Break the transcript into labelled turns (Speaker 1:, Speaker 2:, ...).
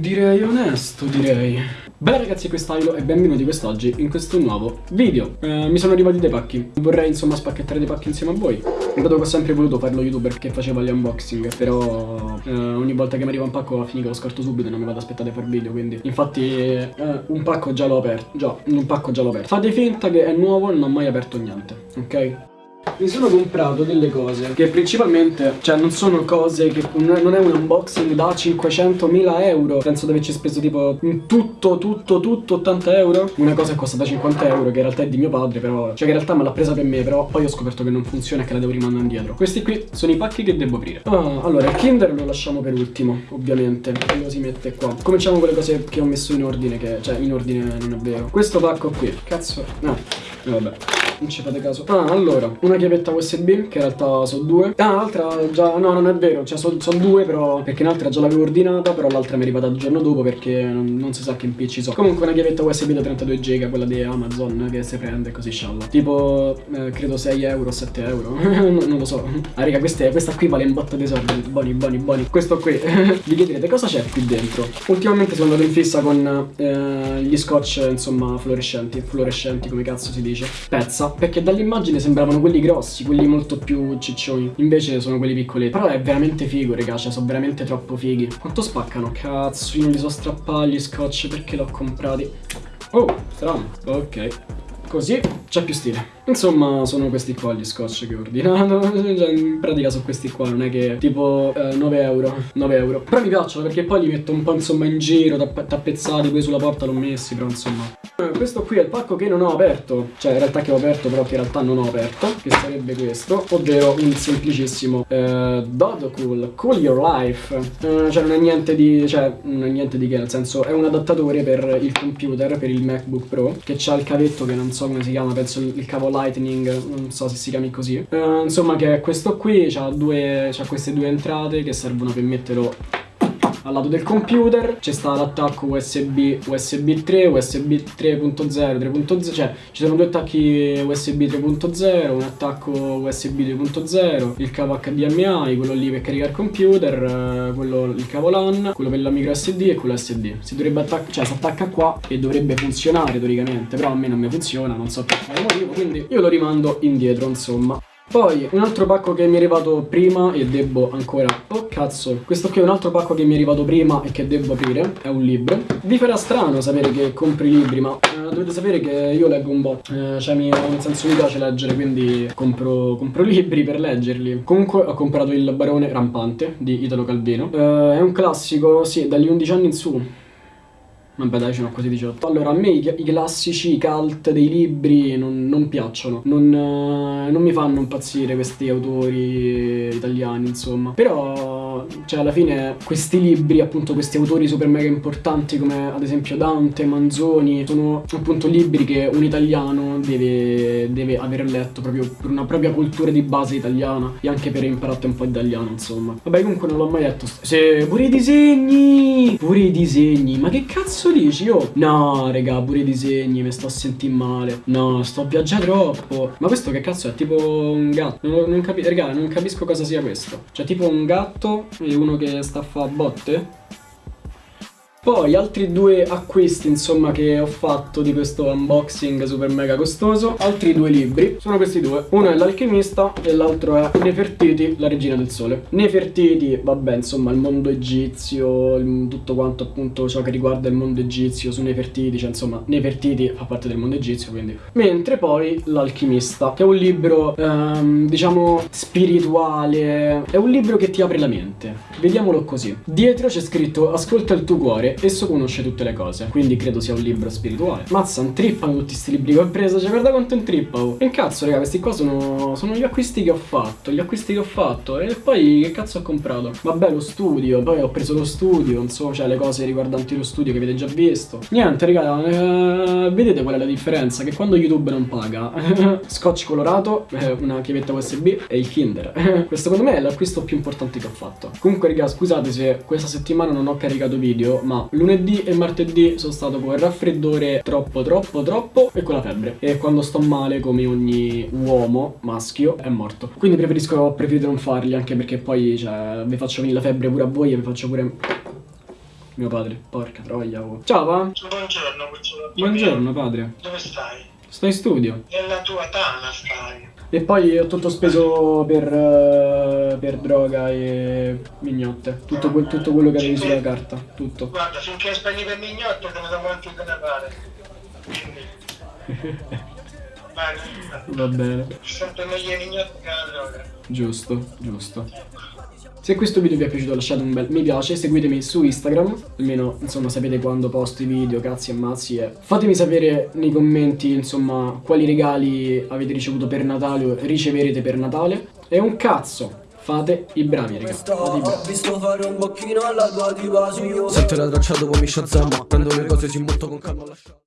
Speaker 1: Direi onesto, direi. Beh ragazzi, quest'Ailo e benvenuti quest'oggi in questo nuovo video. Eh, mi sono arrivati dei pacchi. Vorrei insomma spacchettare dei pacchi insieme a voi. Dato che ho sempre voluto fare lo youtuber che faceva gli unboxing, però eh, ogni volta che mi arriva un pacco a finire lo scarto subito e non mi vado ad aspettare a fare video, quindi infatti eh, un pacco già l'ho aperto. Già, un pacco già l'ho aperto. Fate finta che è nuovo e non ho mai aperto niente, ok? Mi sono comprato delle cose che principalmente, cioè non sono cose che non è un unboxing da 500.000 euro. Penso di averci speso tipo tutto, tutto, tutto 80 euro. Una cosa è costata 50 euro che in realtà è di mio padre però Cioè che in realtà me l'ha presa per me però poi ho scoperto che non funziona e che la devo rimandare indietro. Questi qui sono i pacchi che devo aprire. Ah, Allora il Kinder lo lasciamo per ultimo ovviamente Lo si mette qua. Cominciamo con le cose che ho messo in ordine che Cioè in ordine non è vero. Questo pacco qui. Cazzo. No eh, vabbè non ci fate caso. Ah, allora, una chiavetta USB, che in realtà sono due. Ah, l'altra già, no, non è vero, cioè sono son due però Perché l'altra già l'avevo ordinata, però l'altra mi è arrivata il giorno dopo perché non, non si sa che impicci so. Comunque una chiavetta USB da 32 giga, quella di Amazon, che si prende così scialla. Tipo, eh, credo 6 euro, 7 euro, non, non, lo so. Ah, raga, queste, questa qui vale un botto di soldi, buoni, buoni, buoni Questo qui, vi chiederete cosa c'è qui dentro? Ultimamente sono andato in fissa con eh, gli scotch, insomma, fluorescenti Fluorescenti, come cazzo si dice. Pezza passa perché dall'immagine sembravano quelli grossi, quelli molto più ciccioni. Invece sono quelli piccoli. Però è veramente figo, raga, cioè sono veramente troppo fighi. Quanto spaccano? Cazzo, io non li so strappare gli scotch perché l'ho comprati. Oh, strano. Ok. Così c'è più stile. Insomma, sono questi qua gli scotch che ho ordinato. Cioè, in pratica sono questi qua, non è che tipo eh, 9 euro. 9 euro. Però mi piacciono perché poi li metto un po' insomma in giro, tapp tappezzati, poi sulla porta l'ho messi, però insomma. Eh, questo qui è il pacco che non ho aperto. Cioè, in realtà che ho aperto, però che in realtà non ho aperto. Che sarebbe questo. Ovvero un semplicissimo eh, Dodo Cool, Cool Your Life. Eh, cioè, non è niente di. Cioè, non è niente di che, nel senso, è un adattatore per il computer, per il MacBook Pro. Che c'ha il cavetto che non so come si chiama, penso il cavo Lightning, non so se si chiami così. Uh, insomma che questo qui ha queste due entrate che servono per metterlo al lato del computer c'è sta l'attacco USB USB 3, USB 3.0, 3.0, cioè ci sono due attacchi USB 3.0, un attacco USB 2.0, il cavo HDMI, quello lì per caricare il computer, eh, quello, il cavo LAN, quello per la micro SD e quello SD. Si dovrebbe attaccare, cioè si attacca qua e dovrebbe funzionare teoricamente, però a me non mi funziona, non so per quale motivo, quindi io lo rimando indietro, insomma. Poi un altro pacco che mi è arrivato prima e devo ancora... Oh cazzo, questo qui è un altro pacco che mi è arrivato prima e che devo aprire, è un libro. Vi farà strano sapere che compri libri, ma eh, dovete sapere che io leggo un bot. Eh, cioè mi, nel senso mi piace leggere, quindi compro, compro, libri per leggerli. Comunque ho comprato il Barone Rampante di Italo Calvino. Eh, è un classico, sì, dagli 11 anni in su. Vabbè dai, ce n'ho quasi 18. Allora, a me i, i classici cult dei libri non, non piacciono. Non, eh, non, mi fanno impazzire questi autori italiani, insomma. Però, cioè, alla fine, questi libri, appunto, questi autori super mega importanti come ad esempio Dante, Manzoni, sono appunto libri che un italiano deve, deve aver letto proprio per una propria cultura di base italiana e anche per imparare un po' italiano, insomma. Vabbè, comunque non l'ho mai letto. Se, pure i disegni! Pure i disegni, ma che cazzo? dici? Io? No, raga, pure i disegni, mi sto a sentire male. No, sto a troppo. Ma questo che cazzo è? Tipo un gatto? Non, non capisco, raga, non capisco cosa sia questo. Cioè, tipo un gatto e uno che sta a fare botte? Poi altri due acquisti insomma che ho fatto di questo unboxing super mega costoso. Altri due libri, sono questi due. Uno è l'alchimista e l'altro è Nefertiti, la regina del sole. Nefertiti, vabbè insomma il mondo egizio, tutto quanto appunto ciò che riguarda il mondo egizio su Nefertiti Cioè insomma Nefertiti fa parte del mondo egizio quindi. Mentre poi l'alchimista che è un libro ehm, diciamo spirituale È un libro che ti apre la mente, vediamolo così. Dietro c'è scritto ascolta il tuo cuore esso conosce tutte le cose, quindi credo sia un libro spirituale. Mazza, un trippano tutti questi libri che ho preso, cioè guarda quanto un trippano. E cazzo, raga, questi qua sono, sono gli acquisti che ho fatto, gli acquisti che ho fatto. E poi che cazzo ho comprato? Vabbè, lo studio, poi ho preso lo studio, non so, cioè le cose riguardanti lo studio che avete già visto. Niente, raga, eh, vedete qual è la differenza? Che quando YouTube non paga, scotch colorato, eh, una chiavetta USB e il Kinder. Questo secondo me è l'acquisto più importante che ho fatto. Comunque, raga, scusate se questa settimana non ho caricato video, ma lunedì e martedì sono stato con il raffreddore troppo troppo troppo e con la febbre e quando sto male come ogni uomo maschio è morto quindi preferisco preferito non farli anche perché poi cioè vi faccio venire la febbre pure a voi e vi faccio pure Mio padre, porca troia. Oh. Ciao, va?
Speaker 2: Buongiorno, cucciolo.
Speaker 1: Buongiorno, padre.
Speaker 2: Dove stai?
Speaker 1: Sto in studio.
Speaker 2: Nella tua tana stai.
Speaker 1: E poi ho tutto speso per, eh, per droga e mignotte. Tutto, quel- tutto quello che avevi sulla carta. Tutto.
Speaker 2: Guarda, finché spendi per mignotte te ne do quanto te ne pare. Quindi. Bene.
Speaker 1: Va bene.
Speaker 2: Sempre meglio i mignotti che la droga.
Speaker 1: Giusto, giusto. Se questo video vi è piaciuto lasciate un bel mi piace, seguitemi su Instagram, almeno insomma sapete quando posto i video, cazzi e mazzi e fatemi sapere nei commenti insomma quali regali avete ricevuto per Natale o riceverete per Natale. E un cazzo, fate i bravi raga, fate i bravi.
Speaker 3: Ho visto fare un bocchino alla tua diva su io Sette la traccia dopo mi shazam Prendo le cose si molto con calma lascia